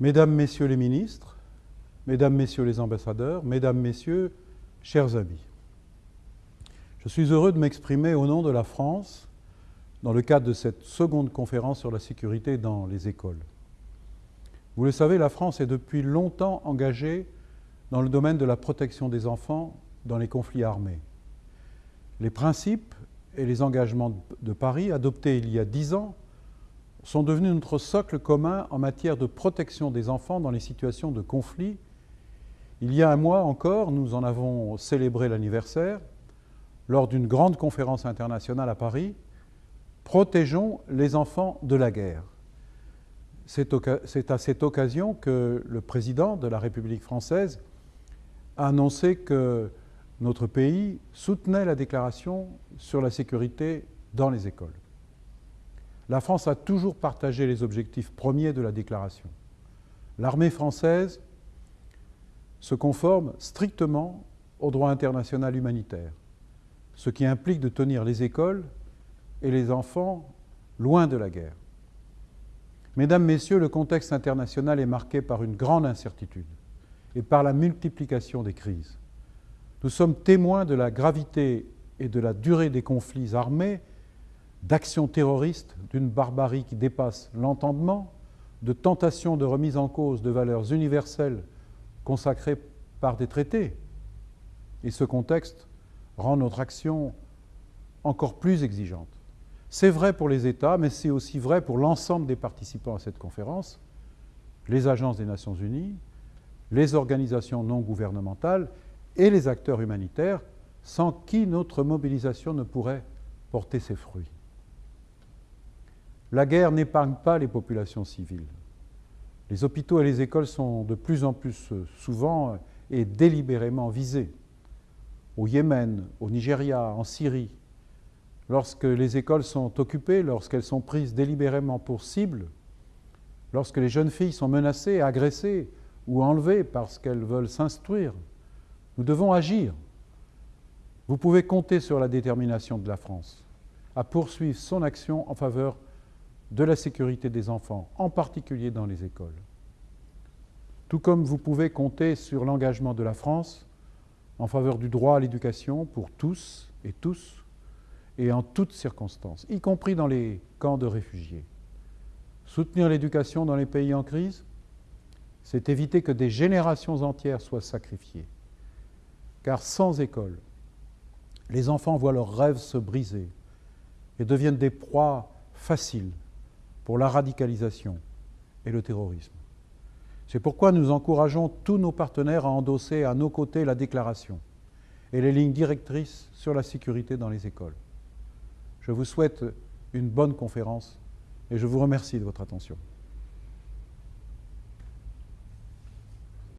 Mesdames, Messieurs les ministres, Mesdames, Messieurs les ambassadeurs, Mesdames, Messieurs, chers amis, je suis heureux de m'exprimer au nom de la France dans le cadre de cette seconde conférence sur la sécurité dans les écoles. Vous le savez, la France est depuis longtemps engagée dans le domaine de la protection des enfants dans les conflits armés. Les principes et les engagements de Paris, adoptés il y a dix ans, sont devenus notre socle commun en matière de protection des enfants dans les situations de conflit. Il y a un mois encore, nous en avons célébré l'anniversaire lors d'une grande conférence internationale à Paris, Protégeons les enfants de la guerre. C'est à cette occasion que le président de la République française a annoncé que notre pays soutenait la déclaration sur la sécurité dans les écoles. La France a toujours partagé les objectifs premiers de la déclaration. L'armée française se conforme strictement au droit international humanitaire, ce qui implique de tenir les écoles et les enfants loin de la guerre. Mesdames, Messieurs, le contexte international est marqué par une grande incertitude et par la multiplication des crises. Nous sommes témoins de la gravité et de la durée des conflits armés, d'actions terroristes d'une barbarie qui dépasse l'entendement, de tentations de remise en cause de valeurs universelles consacrées par des traités. Et ce contexte rend notre action encore plus exigeante. C'est vrai pour les États, mais c'est aussi vrai pour l'ensemble des participants à cette conférence, les agences des Nations Unies, les organisations non gouvernementales et les acteurs humanitaires, sans qui notre mobilisation ne pourrait porter ses fruits. La guerre n'épargne pas les populations civiles. Les hôpitaux et les écoles sont de plus en plus souvent et délibérément visés. Au Yémen, au Nigeria, en Syrie, lorsque les écoles sont occupées, lorsqu'elles sont prises délibérément pour cible, lorsque les jeunes filles sont menacées, agressées ou enlevées parce qu'elles veulent s'instruire, nous devons agir. Vous pouvez compter sur la détermination de la France à poursuivre son action en faveur de la sécurité des enfants, en particulier dans les écoles. Tout comme vous pouvez compter sur l'engagement de la France en faveur du droit à l'éducation pour tous et tous, et en toutes circonstances, y compris dans les camps de réfugiés. Soutenir l'éducation dans les pays en crise, c'est éviter que des générations entières soient sacrifiées. Car sans école, les enfants voient leurs rêves se briser et deviennent des proies faciles pour la radicalisation et le terrorisme. C'est pourquoi nous encourageons tous nos partenaires à endosser à nos côtés la déclaration et les lignes directrices sur la sécurité dans les écoles. Je vous souhaite une bonne conférence et je vous remercie de votre attention.